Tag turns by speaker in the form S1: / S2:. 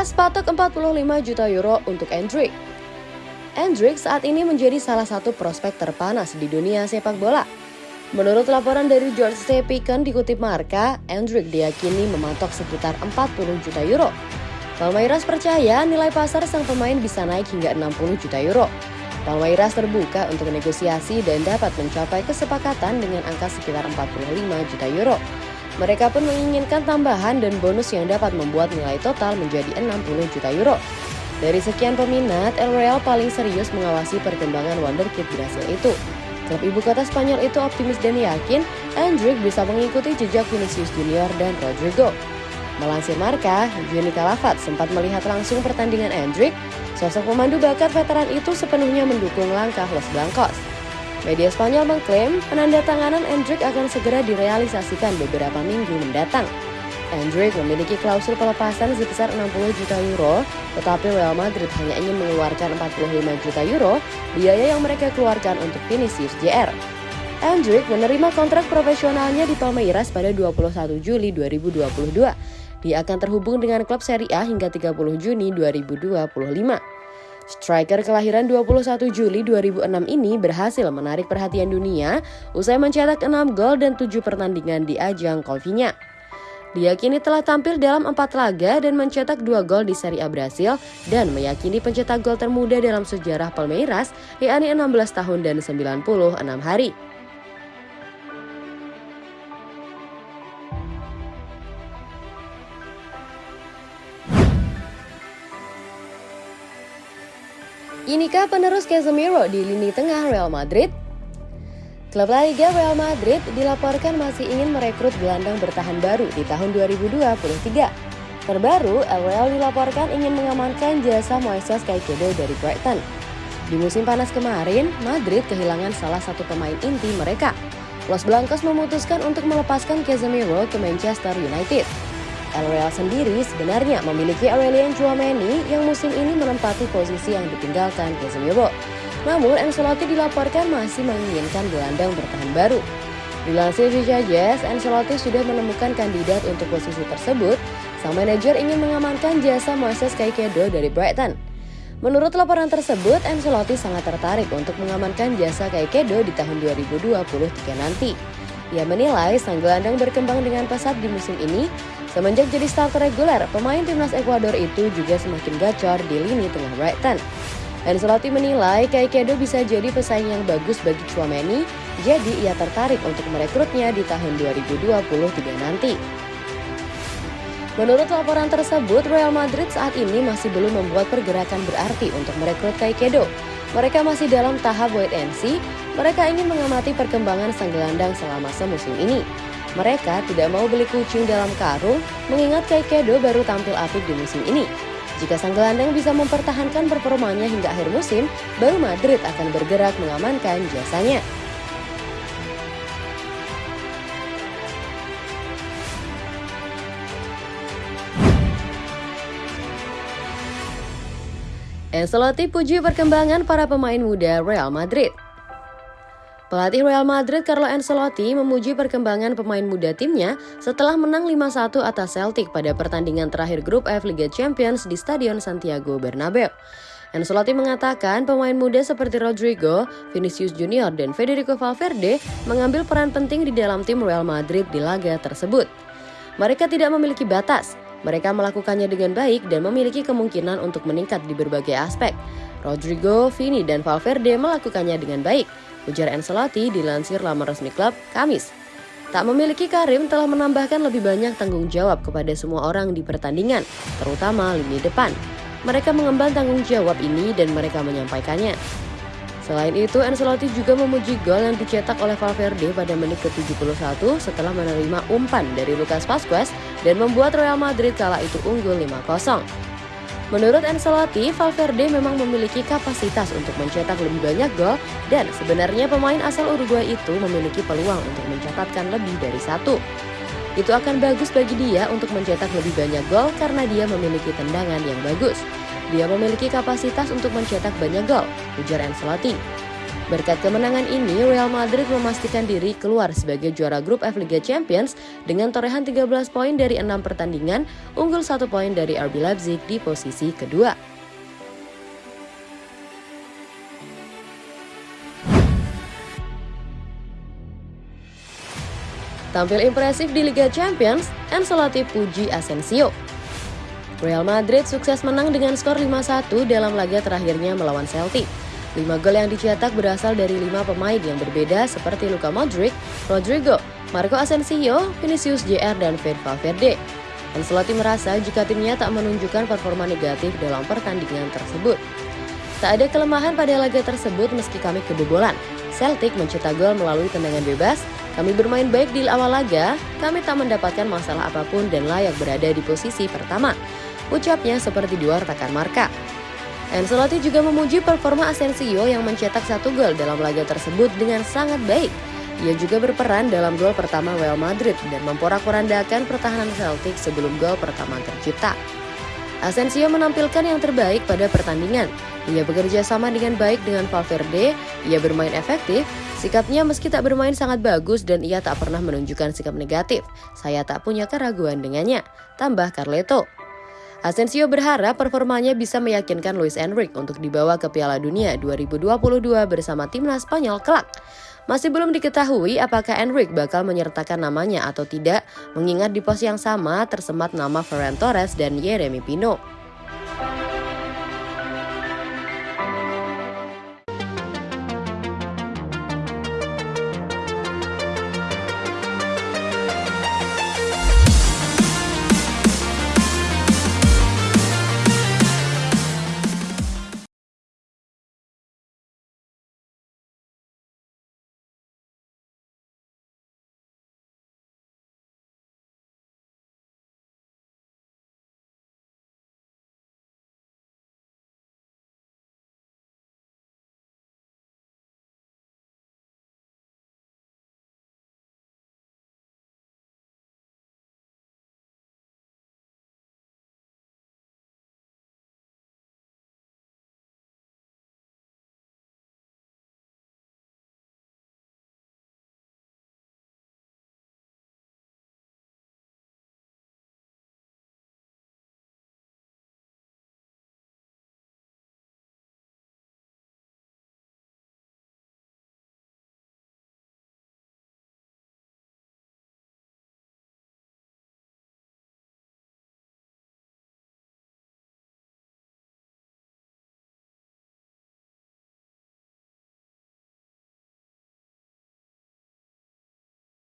S1: Palmeiras patok 45 juta euro untuk Endrick. Endrick saat ini menjadi salah satu prospek terpanas di dunia sepak bola. Menurut laporan dari George C. Picken dikutip Marka, Endrick diyakini mematok sekitar 40 juta euro. Palmeiras percaya nilai pasar sang pemain bisa naik hingga 60 juta euro. Palmeiras terbuka untuk negosiasi dan dapat mencapai kesepakatan dengan angka sekitar 45 juta euro. Mereka pun menginginkan tambahan dan bonus yang dapat membuat nilai total menjadi 60 juta euro. Dari sekian peminat, El Real paling serius mengawasi perkembangan wonderkid Brasil itu. Klub ibu kota Spanyol itu optimis dan yakin Endrick bisa mengikuti jejak Vinicius Junior dan Rodrigo. Melansir Marka, Juni Calafat sempat melihat langsung pertandingan Endrick. Sosok pemandu bakat veteran itu sepenuhnya mendukung langkah Los Blancos. Media Spanyol mengklaim penandatanganan Endrick akan segera direalisasikan beberapa minggu mendatang. Endrick memiliki klausul pelepasan sebesar 60 juta euro, tetapi Real Madrid hanya ingin mengeluarkan 45 juta euro biaya yang mereka keluarkan untuk Vinicius JR. Endrick menerima kontrak profesionalnya di Palmeiras pada 21 Juli 2022. Dia akan terhubung dengan klub Serie A hingga 30 Juni 2025. Striker kelahiran 21 Juli 2006 ini berhasil menarik perhatian dunia usai mencetak 6 gol dan 7 pertandingan di ajang Colvinya. Dia kini telah tampil dalam empat laga dan mencetak dua gol di Serie A Brasil dan meyakini pencetak gol termuda dalam sejarah Palmeiras, yakni 16 tahun dan 96 hari. Inikah penerus Casemiro di lini tengah Real Madrid? Klub La Liga Real Madrid dilaporkan masih ingin merekrut gelandang bertahan baru di tahun 2023. Terbaru, El Real dilaporkan ingin mengamankan jasa Moises Caicedo dari Brighton. Di musim panas kemarin, Madrid kehilangan salah satu pemain inti mereka. Los Blancos memutuskan untuk melepaskan Casemiro ke Manchester United. El Real sendiri sebenarnya memiliki Aurelian Chouameni yang musim ini menempati posisi yang ditinggalkan Casemiro. Namun Ancelotti dilaporkan masih menginginkan gelandang bertahan baru. Dilansir Vija Jazz, Ancelotti sudah menemukan kandidat untuk posisi tersebut. Sang manajer ingin mengamankan jasa Moises Caicedo dari Brighton. Menurut laporan tersebut, Ancelotti sangat tertarik untuk mengamankan jasa Caicedo di tahun 2023 nanti. Ia menilai sang gelandang berkembang dengan pesat di musim ini. Semenjak jadi starter reguler, pemain timnas Ekuador itu juga semakin gacor di lini tengah Brighton. Ancelotti menilai Caicedo bisa jadi pesaing yang bagus bagi Chouameni, jadi ia tertarik untuk merekrutnya di tahun 2023 nanti. Menurut laporan tersebut, Real Madrid saat ini masih belum membuat pergerakan berarti untuk merekrut Caicedo. Mereka masih dalam tahap wait and see, mereka ingin mengamati perkembangan sang gelandang selama semusim ini. Mereka tidak mau beli kucing dalam karung, mengingat Caicedo baru tampil apik di musim ini. Jika sang gelandang bisa mempertahankan performanya hingga akhir musim, baru Madrid akan bergerak mengamankan jasanya. Ancelotti puji perkembangan para pemain muda Real Madrid. Pelatih Real Madrid Carlo Ancelotti memuji perkembangan pemain muda timnya setelah menang 5-1 atas Celtic pada pertandingan terakhir grup F Liga Champions di Stadion Santiago Bernabeu. Ancelotti mengatakan pemain muda seperti Rodrigo, Vinicius Junior, dan Federico Valverde mengambil peran penting di dalam tim Real Madrid di laga tersebut. Mereka tidak memiliki batas, mereka melakukannya dengan baik dan memiliki kemungkinan untuk meningkat di berbagai aspek. Rodrigo, Vini, dan Valverde melakukannya dengan baik, ujar Ancelotti dilansir laman resmi klub Kamis. Tak memiliki Karim telah menambahkan lebih banyak tanggung jawab kepada semua orang di pertandingan, terutama lini depan. Mereka mengemban tanggung jawab ini dan mereka menyampaikannya. Selain itu, Ancelotti juga memuji gol yang dicetak oleh Valverde pada menit ke-71 setelah menerima umpan dari Lucas Vazquez dan membuat Real Madrid kala itu unggul 5-0. Menurut Ancelotti, Valverde memang memiliki kapasitas untuk mencetak lebih banyak gol dan sebenarnya pemain asal Uruguay itu memiliki peluang untuk mencatatkan lebih dari satu. Itu akan bagus bagi dia untuk mencetak lebih banyak gol karena dia memiliki tendangan yang bagus. Dia memiliki kapasitas untuk mencetak banyak gol, ujar Ancelotti. Berkat kemenangan ini, Real Madrid memastikan diri keluar sebagai juara grup F Liga Champions dengan torehan 13 poin dari 6 pertandingan, unggul 1 poin dari RB Leipzig di posisi kedua. Tampil impresif di Liga Champions, Ancelotti puji Asensio. Real Madrid sukses menang dengan skor 5-1 dalam laga terakhirnya melawan Celtic. Lima gol yang dicetak berasal dari lima pemain yang berbeda seperti Luka Modric, Rodrigo, Marco Asensio, Vinicius Jr, dan Fede Valverde. Ancelotti merasa jika timnya tak menunjukkan performa negatif dalam pertandingan tersebut. Tak ada kelemahan pada laga tersebut meski kami kebobolan. Celtic mencetak gol melalui tendangan bebas, kami bermain baik di awal laga, kami tak mendapatkan masalah apa pun dan layak berada di posisi pertama. Ucapnya seperti diwartakan Marka. Ancelotti juga memuji performa Asensio yang mencetak satu gol dalam laga tersebut dengan sangat baik. Ia juga berperan dalam gol pertama Real Madrid dan memporak-porandakan pertahanan Celtic sebelum gol pertama tercipta. Asensio menampilkan yang terbaik pada pertandingan. Ia bekerja sama dengan baik dengan Valverde, ia bermain efektif, sikapnya meski tak bermain sangat bagus dan ia tak pernah menunjukkan sikap negatif. Saya tak punya keraguan dengannya, tambah Carleto. Asensio berharap performanya bisa meyakinkan Luis Enrique untuk dibawa ke Piala Dunia 2022 bersama timnas Spanyol kelak. Masih belum diketahui apakah Enrique bakal menyertakan namanya atau tidak, mengingat di pos yang sama tersemat nama Ferran Torres dan Yeremi Pino.